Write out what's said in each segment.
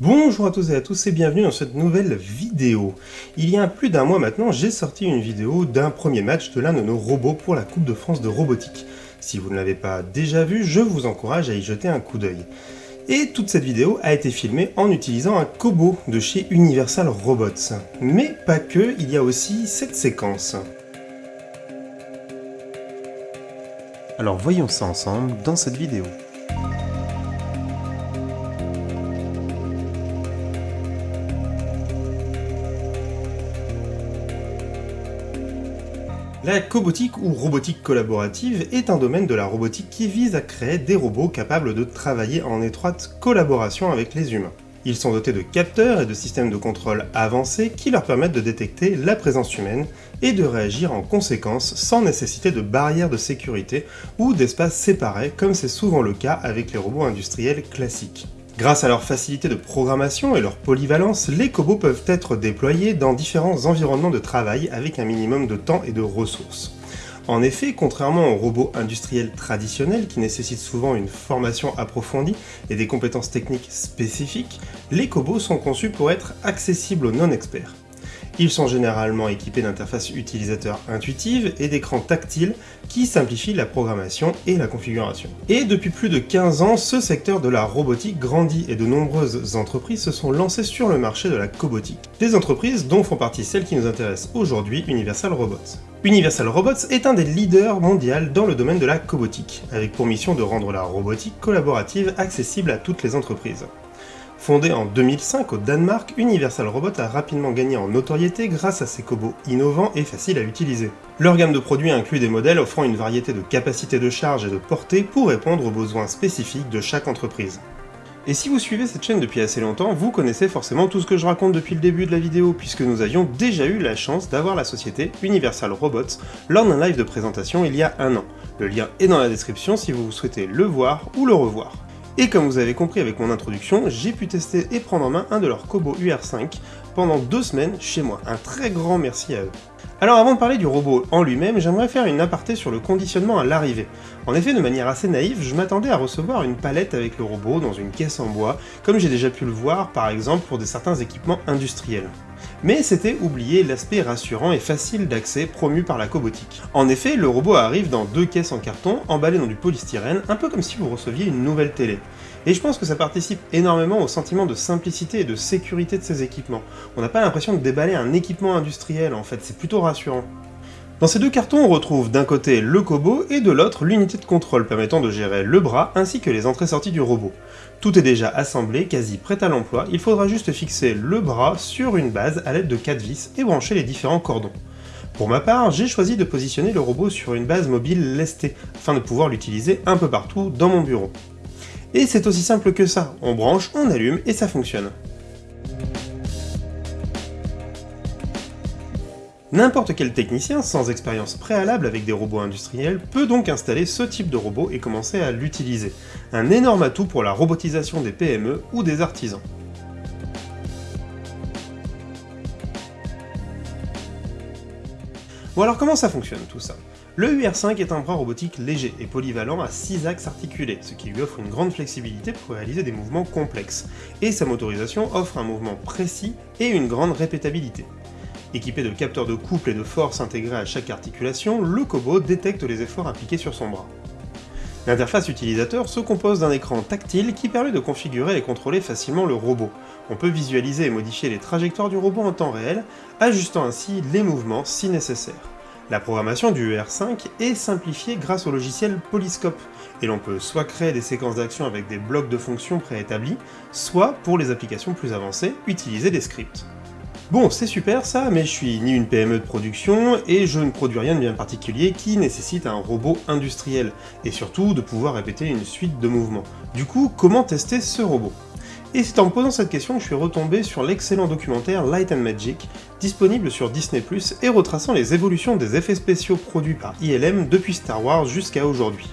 Bonjour à tous et à tous et bienvenue dans cette nouvelle vidéo. Il y a plus d'un mois maintenant, j'ai sorti une vidéo d'un premier match de l'un de nos robots pour la Coupe de France de robotique. Si vous ne l'avez pas déjà vu, je vous encourage à y jeter un coup d'œil. Et toute cette vidéo a été filmée en utilisant un Kobo de chez Universal Robots. Mais pas que, il y a aussi cette séquence. Alors voyons ça ensemble dans cette vidéo. La cobotique ou robotique collaborative est un domaine de la robotique qui vise à créer des robots capables de travailler en étroite collaboration avec les humains. Ils sont dotés de capteurs et de systèmes de contrôle avancés qui leur permettent de détecter la présence humaine et de réagir en conséquence sans nécessiter de barrières de sécurité ou d'espaces séparés comme c'est souvent le cas avec les robots industriels classiques. Grâce à leur facilité de programmation et leur polyvalence, les cobots peuvent être déployés dans différents environnements de travail avec un minimum de temps et de ressources. En effet, contrairement aux robots industriels traditionnels qui nécessitent souvent une formation approfondie et des compétences techniques spécifiques, les cobots sont conçus pour être accessibles aux non-experts. Ils sont généralement équipés d'interfaces utilisateurs intuitives et d'écrans tactiles qui simplifient la programmation et la configuration. Et depuis plus de 15 ans, ce secteur de la robotique grandit et de nombreuses entreprises se sont lancées sur le marché de la cobotique. Des entreprises dont font partie celles qui nous intéressent aujourd'hui, Universal Robots. Universal Robots est un des leaders mondiaux dans le domaine de la cobotique, avec pour mission de rendre la robotique collaborative accessible à toutes les entreprises. Fondé en 2005 au Danemark, Universal Robot a rapidement gagné en notoriété grâce à ses cobots innovants et faciles à utiliser. Leur gamme de produits inclut des modèles offrant une variété de capacités de charge et de portée pour répondre aux besoins spécifiques de chaque entreprise. Et si vous suivez cette chaîne depuis assez longtemps, vous connaissez forcément tout ce que je raconte depuis le début de la vidéo, puisque nous avions déjà eu la chance d'avoir la société Universal Robots lors d'un live de présentation il y a un an. Le lien est dans la description si vous souhaitez le voir ou le revoir. Et comme vous avez compris avec mon introduction, j'ai pu tester et prendre en main un de leurs Kobo UR5 pendant deux semaines chez moi. Un très grand merci à eux. Alors avant de parler du robot en lui-même, j'aimerais faire une aparté sur le conditionnement à l'arrivée. En effet, de manière assez naïve, je m'attendais à recevoir une palette avec le robot dans une caisse en bois, comme j'ai déjà pu le voir par exemple pour de certains équipements industriels. Mais c'était oublier l'aspect rassurant et facile d'accès promu par la cobotique. En effet, le robot arrive dans deux caisses en carton, emballées dans du polystyrène, un peu comme si vous receviez une nouvelle télé. Et je pense que ça participe énormément au sentiment de simplicité et de sécurité de ces équipements. On n'a pas l'impression de déballer un équipement industriel en fait, c'est plutôt rassurant. Dans ces deux cartons, on retrouve d'un côté le Kobo et de l'autre l'unité de contrôle permettant de gérer le bras ainsi que les entrées-sorties du robot. Tout est déjà assemblé, quasi prêt à l'emploi, il faudra juste fixer le bras sur une base à l'aide de 4 vis et brancher les différents cordons. Pour ma part, j'ai choisi de positionner le robot sur une base mobile lestée, afin de pouvoir l'utiliser un peu partout dans mon bureau. Et c'est aussi simple que ça, on branche, on allume et ça fonctionne. N'importe quel technicien sans expérience préalable avec des robots industriels peut donc installer ce type de robot et commencer à l'utiliser. Un énorme atout pour la robotisation des PME ou des artisans. Bon alors comment ça fonctionne tout ça? Le UR5 est un bras robotique léger et polyvalent à 6 axes articulés, ce qui lui offre une grande flexibilité pour réaliser des mouvements complexes, et sa motorisation offre un mouvement précis et une grande répétabilité. Équipé de capteurs de couple et de force intégrés à chaque articulation, le Kobo détecte les efforts appliqués sur son bras. L'interface utilisateur se compose d'un écran tactile qui permet de configurer et contrôler facilement le robot. On peut visualiser et modifier les trajectoires du robot en temps réel, ajustant ainsi les mouvements si nécessaire. La programmation du ER5 est simplifiée grâce au logiciel Polyscope, et l'on peut soit créer des séquences d'action avec des blocs de fonctions préétablis, soit, pour les applications plus avancées, utiliser des scripts. Bon, c'est super ça, mais je suis ni une PME de production, et je ne produis rien de bien particulier qui nécessite un robot industriel, et surtout de pouvoir répéter une suite de mouvements. Du coup, comment tester ce robot? Et c'est en me posant cette question que je suis retombé sur l'excellent documentaire Light and Magic, disponible sur Disney+, et retraçant les évolutions des effets spéciaux produits par ILM depuis Star Wars jusqu'à aujourd'hui.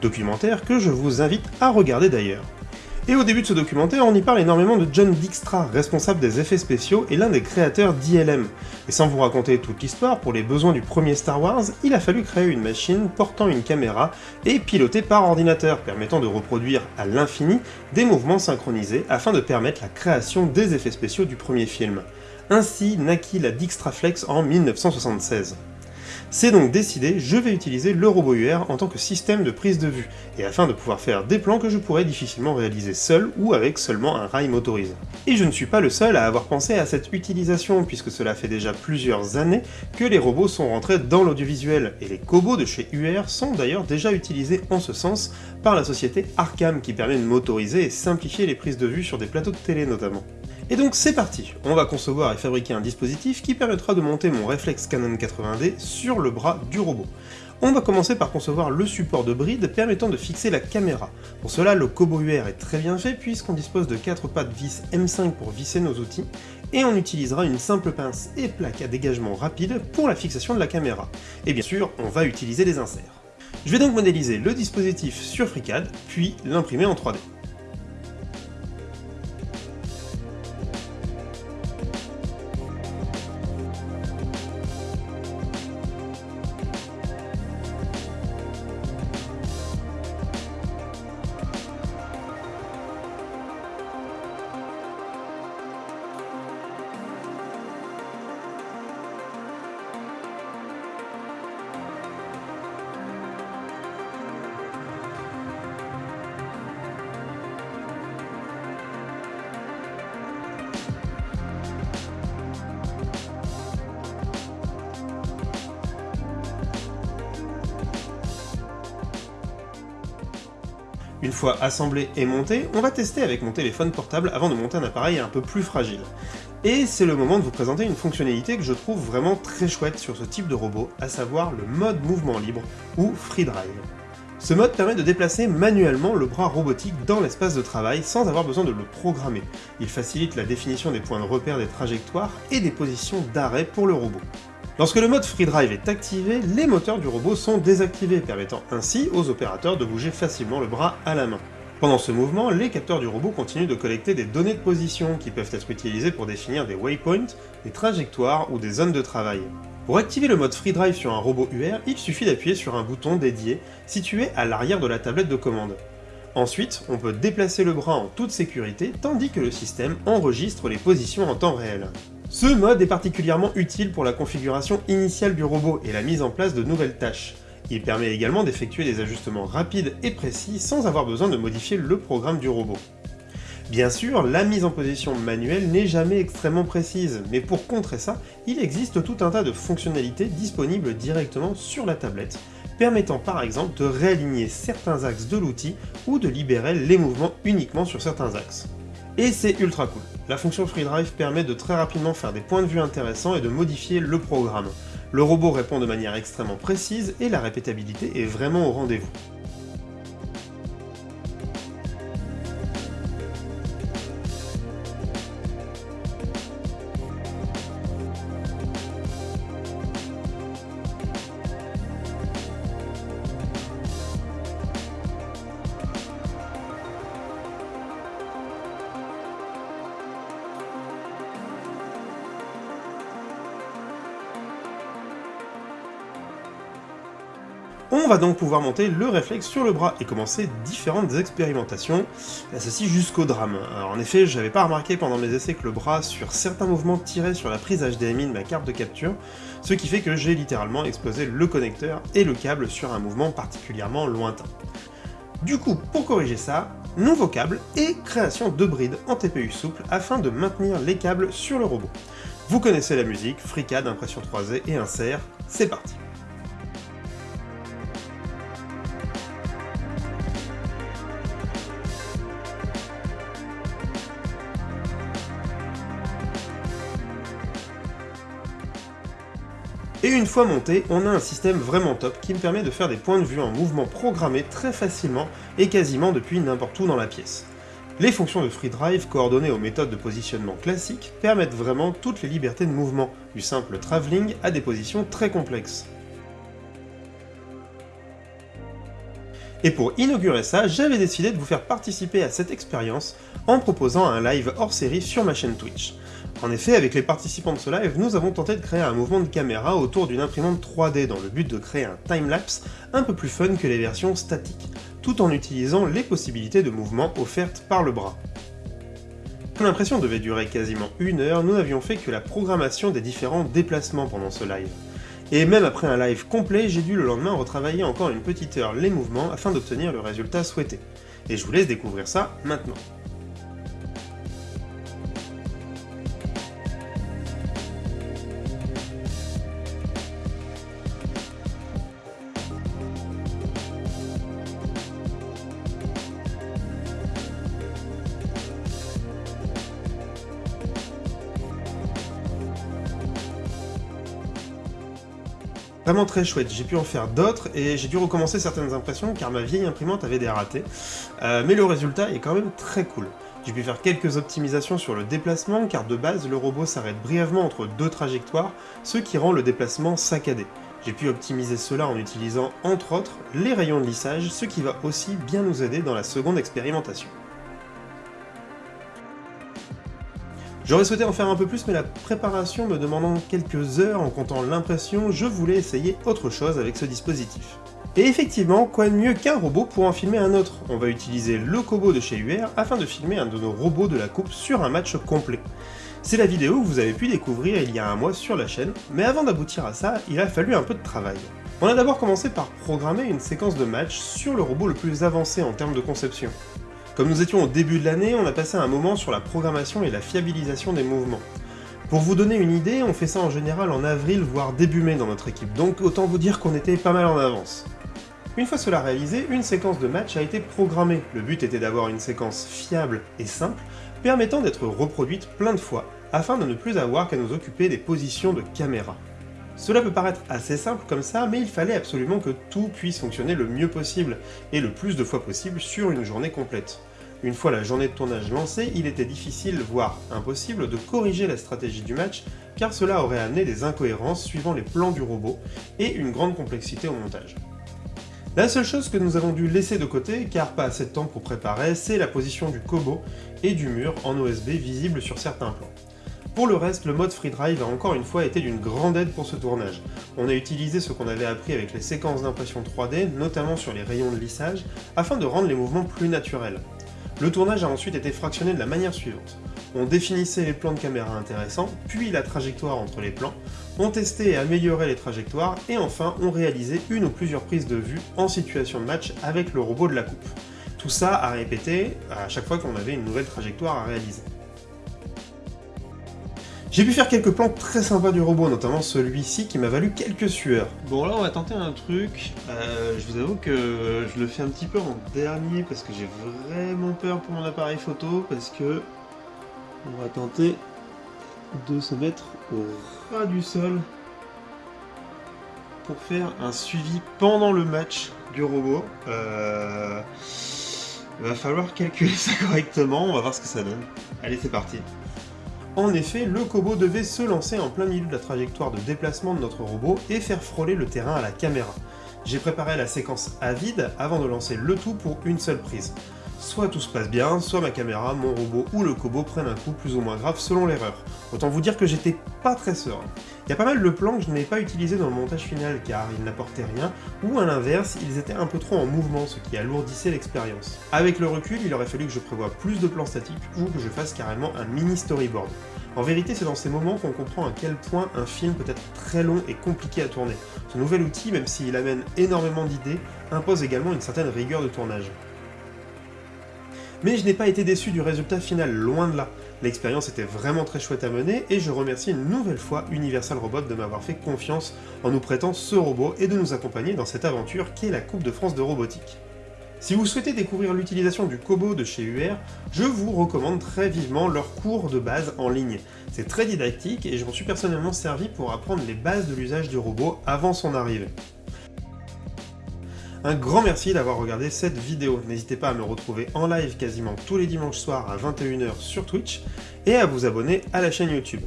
Documentaire que je vous invite à regarder d'ailleurs. Et au début de ce documentaire, on y parle énormément de John Dijkstra, responsable des effets spéciaux et l'un des créateurs d'ILM. Et sans vous raconter toute l'histoire, pour les besoins du premier Star Wars, il a fallu créer une machine portant une caméra et pilotée par ordinateur, permettant de reproduire à l'infini des mouvements synchronisés afin de permettre la création des effets spéciaux du premier film. Ainsi naquit la Dijkstraflex en 1976. C'est donc décidé, je vais utiliser le robot UR en tant que système de prise de vue, et afin de pouvoir faire des plans que je pourrais difficilement réaliser seul ou avec seulement un rail motorisé. Et je ne suis pas le seul à avoir pensé à cette utilisation, puisque cela fait déjà plusieurs années que les robots sont rentrés dans l'audiovisuel, et les cobots de chez UR sont d'ailleurs déjà utilisés en ce sens par la société Arcam, qui permet de motoriser et simplifier les prises de vue sur des plateaux de télé notamment. Et donc c'est parti, on va concevoir et fabriquer un dispositif qui permettra de monter mon réflexe Canon 80D sur le bras du robot. On va commencer par concevoir le support de bride permettant de fixer la caméra. Pour cela, le Kobo UR est très bien fait puisqu'on dispose de 4 pattes vis M5 pour visser nos outils, et on utilisera une simple pince et plaque à dégagement rapide pour la fixation de la caméra. Et bien sûr, on va utiliser des inserts. Je vais donc modéliser le dispositif sur FreeCAD, puis l'imprimer en 3D. Une fois assemblé et monté, on va tester avec mon téléphone portable avant de monter un appareil un peu plus fragile. Et c'est le moment de vous présenter une fonctionnalité que je trouve vraiment très chouette sur ce type de robot, à savoir le mode mouvement libre, ou Free Drive. Ce mode permet de déplacer manuellement le bras robotique dans l'espace de travail sans avoir besoin de le programmer. Il facilite la définition des points de repère des trajectoires et des positions d'arrêt pour le robot. Lorsque le mode Free Drive est activé, les moteurs du robot sont désactivés, permettant ainsi aux opérateurs de bouger facilement le bras à la main. Pendant ce mouvement, les capteurs du robot continuent de collecter des données de position qui peuvent être utilisées pour définir des waypoints, des trajectoires ou des zones de travail. Pour activer le mode Free Drive sur un robot UR, il suffit d'appuyer sur un bouton dédié situé à l'arrière de la tablette de commande. Ensuite, on peut déplacer le bras en toute sécurité, tandis que le système enregistre les positions en temps réel. Ce mode est particulièrement utile pour la configuration initiale du robot et la mise en place de nouvelles tâches. Il permet également d'effectuer des ajustements rapides et précis sans avoir besoin de modifier le programme du robot. Bien sûr, la mise en position manuelle n'est jamais extrêmement précise, mais pour contrer ça, il existe tout un tas de fonctionnalités disponibles directement sur la tablette, permettant par exemple de réaligner certains axes de l'outil ou de libérer les mouvements uniquement sur certains axes. Et c'est ultra cool. La fonction FreeDrive permet de très rapidement faire des points de vue intéressants et de modifier le programme. Le robot répond de manière extrêmement précise et la répétabilité est vraiment au rendez-vous. On va donc pouvoir monter le réflexe sur le bras et commencer différentes expérimentations, ceci jusqu'au drame. En effet, j'avais pas remarqué pendant mes essais que le bras sur certains mouvements tirait sur la prise HDMI de ma carte de capture, ce qui fait que j'ai littéralement explosé le connecteur et le câble sur un mouvement particulièrement lointain. Du coup, pour corriger ça, nouveau câble et création de brides en TPU souple afin de maintenir les câbles sur le robot. Vous connaissez la musique, FreeCAD, impression 3D et insert, c'est parti fois monté, on a un système vraiment top qui me permet de faire des points de vue en mouvement programmés très facilement et quasiment depuis n'importe où dans la pièce. Les fonctions de FreeDrive coordonnées aux méthodes de positionnement classiques permettent vraiment toutes les libertés de mouvement, du simple travelling à des positions très complexes. Et pour inaugurer ça, j'avais décidé de vous faire participer à cette expérience en proposant un live hors série sur ma chaîne Twitch. En effet, avec les participants de ce live, nous avons tenté de créer un mouvement de caméra autour d'une imprimante 3D dans le but de créer un timelapse un peu plus fun que les versions statiques, tout en utilisant les possibilités de mouvement offertes par le bras. Comme l'impression devait durer quasiment une heure, nous n'avions fait que la programmation des différents déplacements pendant ce live. Et même après un live complet, j'ai dû le lendemain retravailler encore une petite heure les mouvements afin d'obtenir le résultat souhaité. Et je vous laisse découvrir ça maintenant. Très chouette, j'ai pu en faire d'autres et j'ai dû recommencer certaines impressions car ma vieille imprimante avait des ratés, euh, mais le résultat est quand même très cool. J'ai pu faire quelques optimisations sur le déplacement car de base le robot s'arrête brièvement entre deux trajectoires, ce qui rend le déplacement saccadé. J'ai pu optimiser cela en utilisant entre autres les rayons de lissage, ce qui va aussi bien nous aider dans la seconde expérimentation. J'aurais souhaité en faire un peu plus, mais la préparation me demandant quelques heures en comptant l'impression, je voulais essayer autre chose avec ce dispositif. Et effectivement, quoi de mieux qu'un robot pour en filmer un autre? On va utiliser le Kobo de chez UR afin de filmer un de nos robots de la coupe sur un match complet. C'est la vidéo que vous avez pu découvrir il y a un mois sur la chaîne, mais avant d'aboutir à ça, il a fallu un peu de travail. On a d'abord commencé par programmer une séquence de match sur le robot le plus avancé en termes de conception. Comme nous étions au début de l'année, on a passé un moment sur la programmation et la fiabilisation des mouvements. Pour vous donner une idée, on fait ça en général en avril, voire début mai dans notre équipe, donc autant vous dire qu'on était pas mal en avance. Une fois cela réalisé, une séquence de match a été programmée. Le but était d'avoir une séquence fiable et simple, permettant d'être reproduite plein de fois, afin de ne plus avoir qu'à nous occuper des positions de caméra. Cela peut paraître assez simple comme ça, mais il fallait absolument que tout puisse fonctionner le mieux possible, et le plus de fois possible sur une journée complète. Une fois la journée de tournage lancée, il était difficile, voire impossible, de corriger la stratégie du match, car cela aurait amené des incohérences suivant les plans du robot, et une grande complexité au montage. La seule chose que nous avons dû laisser de côté, car pas assez de temps pour préparer, c'est la position du Kobo et du mur en OSB visible sur certains plans. Pour le reste, le mode Free Drive a encore une fois été d'une grande aide pour ce tournage. On a utilisé ce qu'on avait appris avec les séquences d'impression 3D, notamment sur les rayons de lissage, afin de rendre les mouvements plus naturels. Le tournage a ensuite été fractionné de la manière suivante. On définissait les plans de caméra intéressants, puis la trajectoire entre les plans, on testait et améliorait les trajectoires, et enfin on réalisait une ou plusieurs prises de vue en situation de match avec le robot de la coupe. Tout ça à répéter à chaque fois qu'on avait une nouvelle trajectoire à réaliser. J'ai pu faire quelques plans très sympas du robot, notamment celui-ci qui m'a valu quelques sueurs. Bon là on va tenter un truc, euh, je vous avoue que je le fais un petit peu en dernier parce que j'ai vraiment peur pour mon appareil photo, parce que on va tenter de se mettre au ras du sol pour faire un suivi pendant le match du robot. Euh, va falloir calculer ça correctement, on va voir ce que ça donne. Allez c'est parti en effet, le Kobo devait se lancer en plein milieu de la trajectoire de déplacement de notre robot et faire frôler le terrain à la caméra. J'ai préparé la séquence à vide avant de lancer le tout pour une seule prise. Soit tout se passe bien, soit ma caméra, mon robot ou le Kobo prennent un coup plus ou moins grave selon l'erreur. Autant vous dire que j'étais pas très serein. Il y a pas mal de plans que je n'ai pas utilisés dans le montage final car ils n'apportaient rien, ou à l'inverse, ils étaient un peu trop en mouvement, ce qui alourdissait l'expérience. Avec le recul, il aurait fallu que je prévoie plus de plans statiques ou que je fasse carrément un mini storyboard. En vérité, c'est dans ces moments qu'on comprend à quel point un film peut être très long et compliqué à tourner. Ce nouvel outil, même s'il amène énormément d'idées, impose également une certaine rigueur de tournage. Mais je n'ai pas été déçu du résultat final, loin de là. L'expérience était vraiment très chouette à mener, et je remercie une nouvelle fois Universal Robot de m'avoir fait confiance en nous prêtant ce robot et de nous accompagner dans cette aventure qu'est la Coupe de France de robotique. Si vous souhaitez découvrir l'utilisation du Kobo de chez UR, je vous recommande très vivement leur cours de base en ligne. C'est très didactique et je m'en suis personnellement servi pour apprendre les bases de l'usage du robot avant son arrivée. Un grand merci d'avoir regardé cette vidéo. N'hésitez pas à me retrouver en live quasiment tous les dimanches soirs à 21h sur Twitch et à vous abonner à la chaîne YouTube.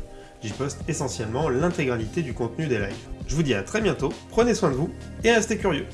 J'y poste essentiellement l'intégralité du contenu des lives. Je vous dis à très bientôt, prenez soin de vous et restez curieux.